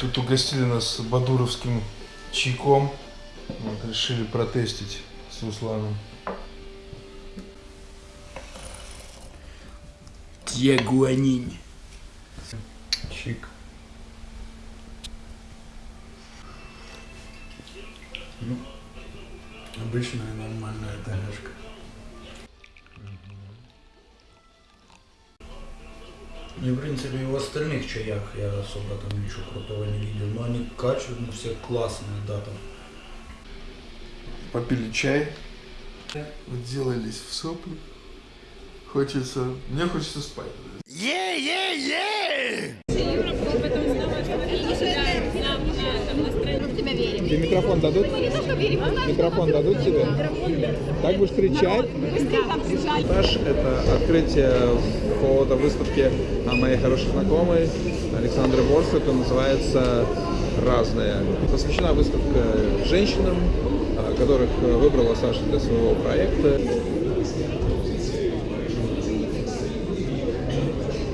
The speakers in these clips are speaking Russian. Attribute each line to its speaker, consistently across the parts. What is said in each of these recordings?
Speaker 1: Тут угостили нас бадуровским чайком. Вот, решили протестить с Русланом.
Speaker 2: Тьягуанинь.
Speaker 1: Чик.
Speaker 2: Обычная нормальная ТГшка. И в принципе и в остальных чаях я особо там ничего крутого не видел. Но они качественные, все классные, да, там.
Speaker 1: Попили чай. Делались в сопли. Хочется... Мне хочется спать.
Speaker 3: Тебе микрофон дадут? Микрофон дадут тебе? Так будешь кричать? Этаж – это открытие фотовыставки моей хорошей знакомой Александры Борсук. Это называется «Разные». Посвящена выставка женщинам, а, которых выбрала Саша для своего проекта.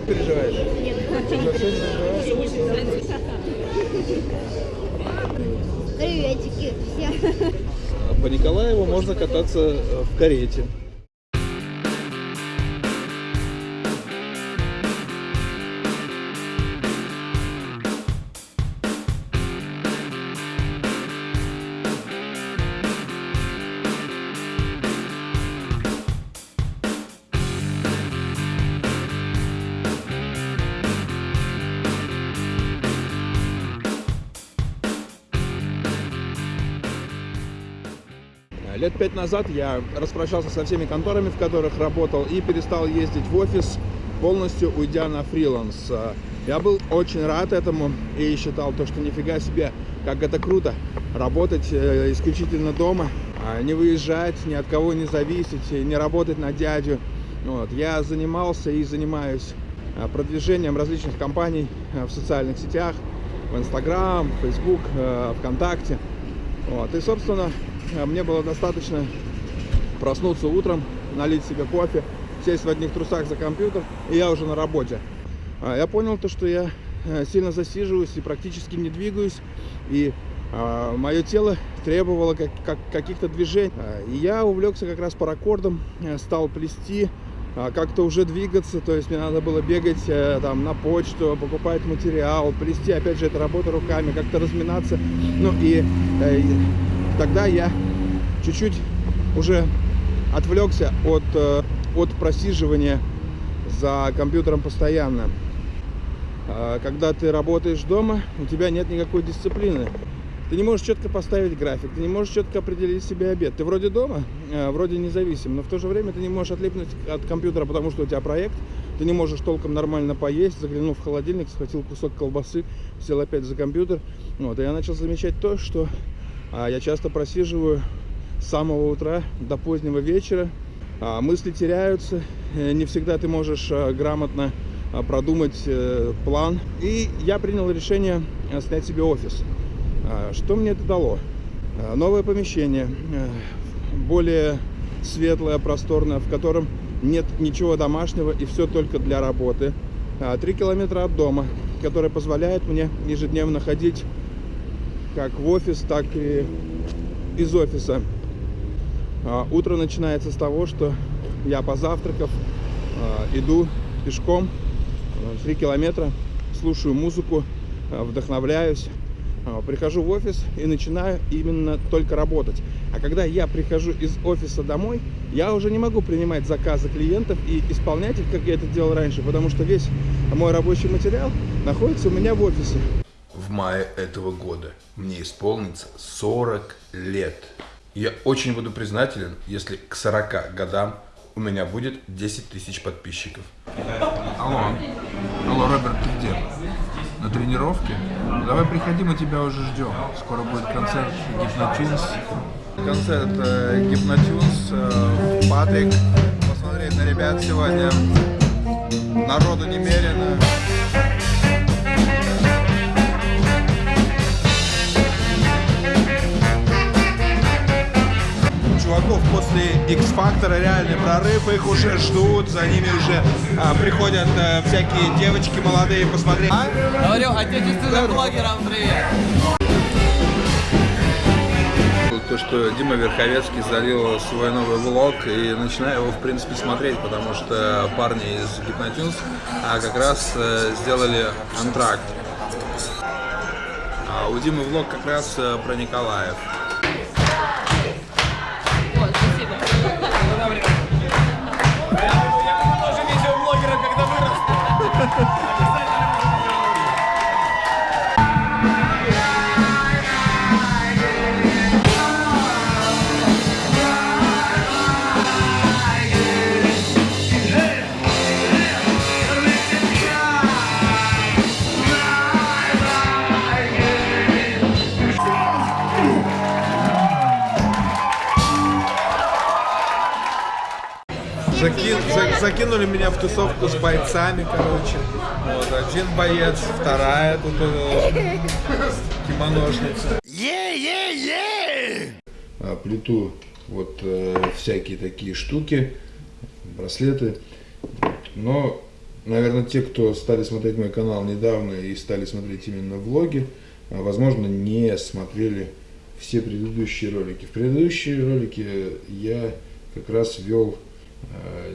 Speaker 3: Переживаешь?
Speaker 4: Приветики все.
Speaker 3: По Николаеву можно кататься э, в карете. Лет пять назад я распрощался со всеми конторами, в которых работал, и перестал ездить в офис, полностью уйдя на фриланс. Я был очень рад этому и считал то, что нифига себе, как это круто, работать э, исключительно дома, а не выезжать, ни от кого не зависеть, не работать на дядю. Вот. Я занимался и занимаюсь э, продвижением различных компаний э, в социальных сетях, в Инстаграм, Фейсбук, ВКонтакте. Вот. И, собственно, мне было достаточно проснуться утром, налить себе кофе, сесть в одних трусах за компьютер, и я уже на работе. А я понял то, что я э, сильно засиживаюсь и практически не двигаюсь, и а, мое тело требовало как, как, каких-то движений. А, и я увлекся как раз паракордом, э, стал плести, как-то уже двигаться, то есть мне надо было бегать там на почту, покупать материал, плести, опять же, это работа руками, как-то разминаться. Ну и тогда я чуть-чуть уже отвлекся от, э, от просиживания за компьютером постоянно. А когда ты работаешь дома, у тебя нет никакой дисциплины. Ты не можешь четко поставить график, ты не можешь четко определить себе обед. Ты вроде дома, э, вроде независим, но в то же время ты не можешь отлипнуть от компьютера, потому что у тебя проект. Ты не можешь толком нормально поесть, заглянув в холодильник, схватил кусок колбасы, сел опять за компьютер. Вот, и я начал замечать то, что я часто просиживаю с самого утра до позднего вечера. А мысли теряются, э, не всегда ты можешь э, грамотно э, продумать план. И я принял решение снять себе офис. А что мне это дало? Новое помещение, более светлое, просторное, в котором нет ничего домашнего и все только для работы. Три километра от дома, которое позволяет мне ежедневно ходить как в офис, так и из офиса. А, утро начинается с того, что я позавтракав а, иду пешком 3 километра, слушаю музыку, а, вдохновляюсь, прихожу в офис и начинаю именно только работать. А когда я прихожу из офиса домой, я уже не могу принимать заказы клиентов и исполнять их, как я это делал раньше, потому что весь мой рабочий материал находится у меня в офисе
Speaker 5: в мае этого года. Мне исполнится 40 лет. Я очень буду признателен, если к 40 годам у меня будет 10 тысяч подписчиков.
Speaker 1: Алло, алло, Роберт, ты где? На тренировке? Давай приходи, мы тебя уже ждем. Скоро будет концерт Гипнотюнс. Концерт э, Гипнотюнс, э, Патрик. Посмотреть на ребят сегодня. Народу немерено. Чуваков после
Speaker 4: X-Factor, реальный прорыв, их уже ждут, за ними уже а, приходят а, всякие девочки молодые посмотреть.
Speaker 1: Говорю отечественным блогерам привет.
Speaker 6: То, что Дима Верховецкий залил свой новый влог и начинаю его, в принципе, смотреть, потому что парни из Гипнотюнс а, как раз э, сделали антракт. А у Димы влог как раз э, про Николаев.
Speaker 1: Тоже видеоблогера, когда вырос.
Speaker 4: Закинули меня в тусовку с бойцами, короче. Вот, один боец, вторая тут э, кимоношница.
Speaker 3: а, плету вот э, всякие такие штуки, браслеты. Но, наверное, те, кто стали смотреть мой канал недавно и стали смотреть именно влоги, а, возможно, не смотрели все предыдущие ролики. В предыдущие ролики я как раз вел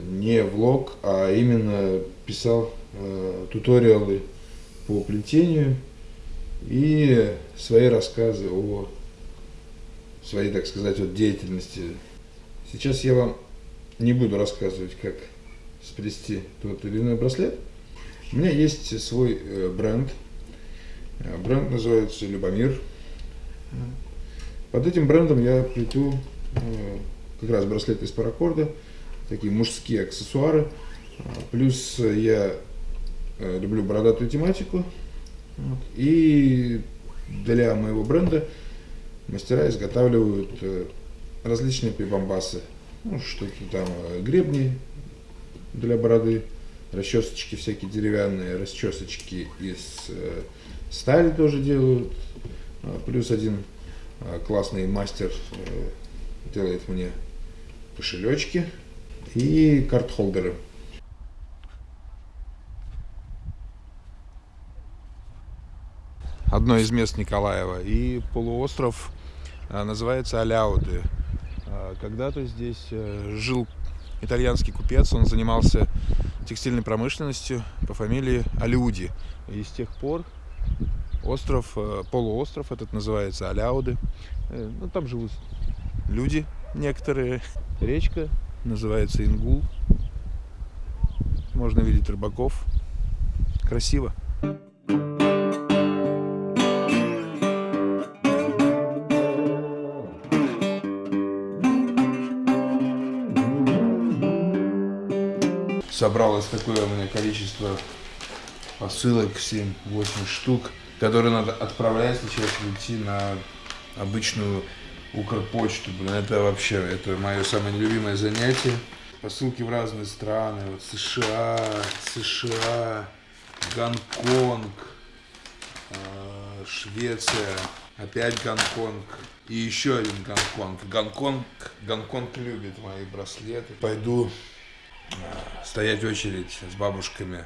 Speaker 3: не влог, а именно писал э, туториалы по плетению и свои рассказы о своей, так сказать, вот деятельности. Сейчас я вам не буду рассказывать, как сплести тот или иной браслет. У меня есть свой э, бренд. Э, Бренд называется Любомир. Под этим брендом я плету э, как раз браслеты из паракорда, такие мужские аксессуары. А, Плюс я э, люблю бородатую тематику. Вот. И для моего бренда мастера изготавливают э, различные прибамбасы. Ну, что-то там, э, гребни для бороды, расчесочки всякие деревянные, расчесочки из стали тоже делают. А, Плюс один классный мастер делает мне кошелечки и карт-холдеры.
Speaker 6: одно из мест Николаева. И полуостров а, называется Аляуды. А, Когда-то здесь э, жил итальянский купец, он занимался текстильной промышленностью по фамилии Алиуди. И с тех пор остров, э, полуостров этот называется Аляуды. Э, Ну, там живут люди некоторые. Речка называется Ингул. Можно видеть рыбаков. Красиво.
Speaker 3: собралось такое у меня количество посылок, 7-8 штук, которые надо отправлять сейчас идти на обычную Укрпочту. Блин, это вообще, это мое самое нелюбимое занятие. Посылки в разные страны, вот США, США, Гонконг, э, Швеция, опять Гонконг и еще один Гонконг. Гонконг, Гонконг любит мои браслеты. Пойду стоять в очередь с бабушками.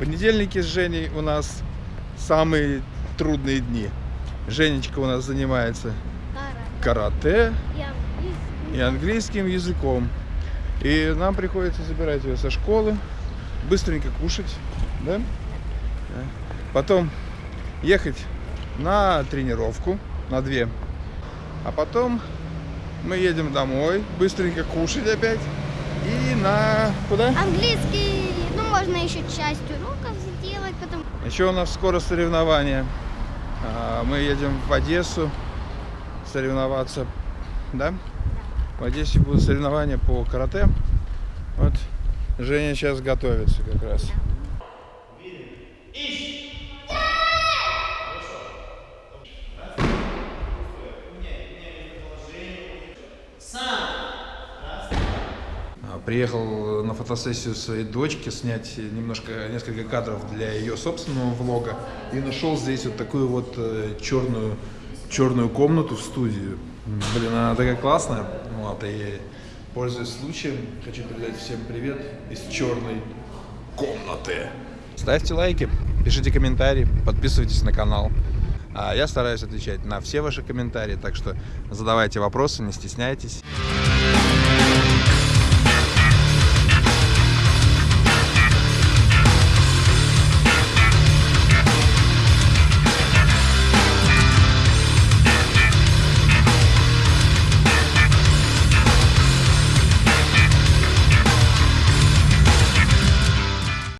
Speaker 4: Понедельники с Женей у нас самые трудные дни. Женечка у нас занимается карате и английским языком. И нам приходится забирать ее со школы, быстренько кушать, да? Потом ехать на тренировку, на две. А потом мы едем домой, быстренько кушать опять. И на... Куда?
Speaker 7: Английский, можно еще часть уроков сделать, потом...
Speaker 4: Еще у нас скоро соревнования. А, Мы едем в Одессу соревноваться, да? В Одессе будут соревнования по карате. Вот Женя сейчас готовится как раз.
Speaker 6: А, Приехал на фотосессию своей дочки снять немножко, несколько кадров для ее собственного влога. И нашел здесь вот такую вот э, черную
Speaker 3: черную комнату в студию. Блин, она такая классная. Вот, и пользуясь случаем, хочу передать всем привет из черной комнаты. Ставьте лайки, пишите комментарии, подписывайтесь на канал. А я стараюсь отвечать на все ваши комментарии, так что задавайте вопросы, не стесняйтесь.